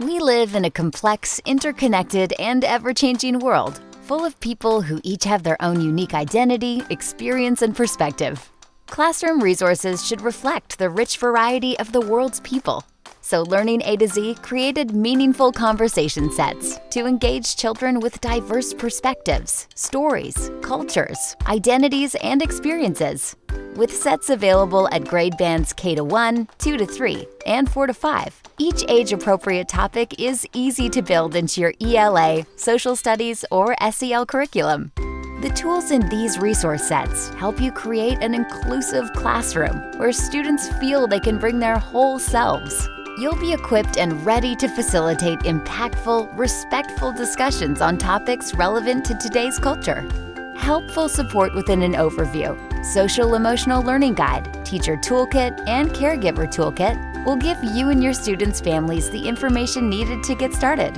We live in a complex, interconnected, and ever-changing world, full of people who each have their own unique identity, experience, and perspective. Classroom resources should reflect the rich variety of the world's people. So Learning A to Z created meaningful conversation sets to engage children with diverse perspectives, stories, cultures, identities, and experiences with sets available at grade bands K to 1, 2 to 3, and 4 to 5. Each age-appropriate topic is easy to build into your ELA, social studies, or SEL curriculum. The tools in these resource sets help you create an inclusive classroom where students feel they can bring their whole selves. You'll be equipped and ready to facilitate impactful, respectful discussions on topics relevant to today's culture helpful support within an overview, social emotional learning guide, teacher toolkit, and caregiver toolkit will give you and your students' families the information needed to get started.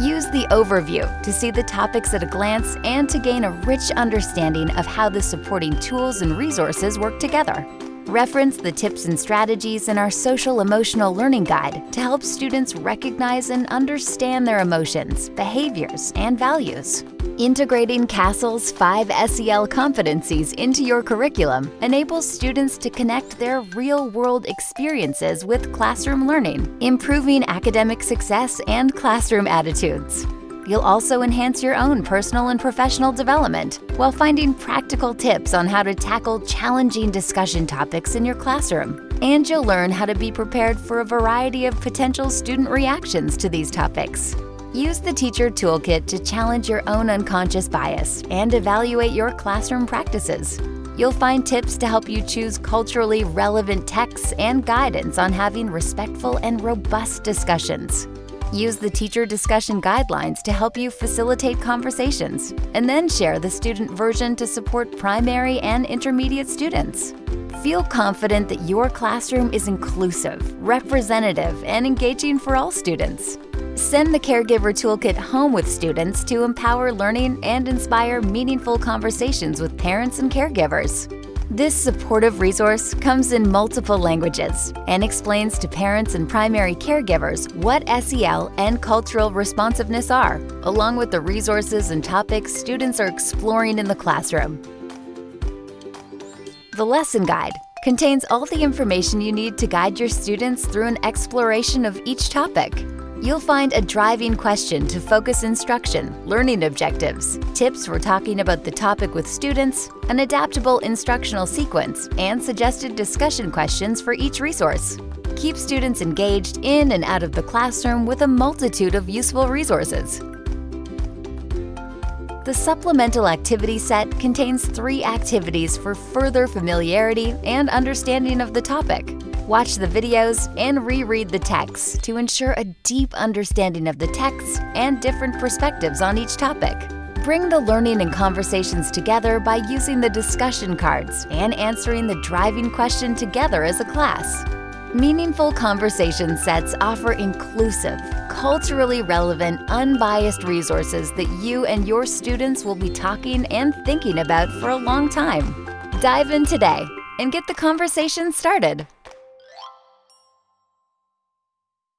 Use the overview to see the topics at a glance and to gain a rich understanding of how the supporting tools and resources work together. Reference the tips and strategies in our Social Emotional Learning Guide to help students recognize and understand their emotions, behaviors, and values. Integrating CASEL's five SEL competencies into your curriculum enables students to connect their real-world experiences with classroom learning, improving academic success and classroom attitudes. You'll also enhance your own personal and professional development while finding practical tips on how to tackle challenging discussion topics in your classroom. And you'll learn how to be prepared for a variety of potential student reactions to these topics. Use the Teacher Toolkit to challenge your own unconscious bias and evaluate your classroom practices. You'll find tips to help you choose culturally relevant texts and guidance on having respectful and robust discussions. Use the teacher discussion guidelines to help you facilitate conversations, and then share the student version to support primary and intermediate students. Feel confident that your classroom is inclusive, representative, and engaging for all students. Send the Caregiver Toolkit home with students to empower learning and inspire meaningful conversations with parents and caregivers. This supportive resource comes in multiple languages and explains to parents and primary caregivers what SEL and cultural responsiveness are, along with the resources and topics students are exploring in the classroom. The lesson guide contains all the information you need to guide your students through an exploration of each topic. You'll find a driving question to focus instruction, learning objectives, tips for talking about the topic with students, an adaptable instructional sequence, and suggested discussion questions for each resource. Keep students engaged in and out of the classroom with a multitude of useful resources. The supplemental activity set contains three activities for further familiarity and understanding of the topic. Watch the videos and reread the texts to ensure a deep understanding of the texts and different perspectives on each topic. Bring the learning and conversations together by using the discussion cards and answering the driving question together as a class. Meaningful conversation sets offer inclusive, culturally relevant, unbiased resources that you and your students will be talking and thinking about for a long time. Dive in today and get the conversation started.